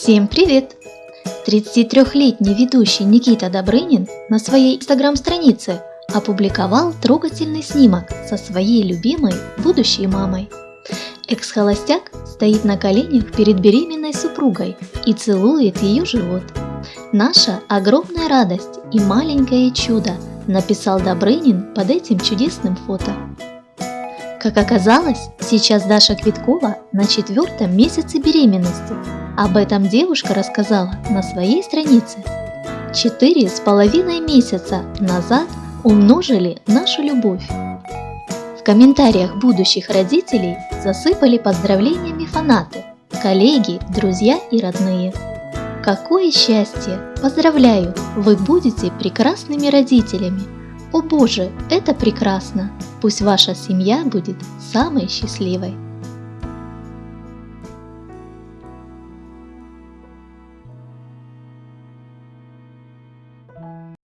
Всем привет! 33-летний ведущий Никита Добрынин на своей инстаграм-странице опубликовал трогательный снимок со своей любимой будущей мамой. Экс-холостяк стоит на коленях перед беременной супругой и целует ее живот. «Наша огромная радость и маленькое чудо», написал Добрынин под этим чудесным фото. Как оказалось, сейчас Даша Квиткова на четвертом месяце беременности. Об этом девушка рассказала на своей странице. Четыре с половиной месяца назад умножили нашу любовь. В комментариях будущих родителей засыпали поздравлениями фанаты, коллеги, друзья и родные. Какое счастье! Поздравляю! Вы будете прекрасными родителями! О боже, это прекрасно! Пусть ваша семья будет самой счастливой.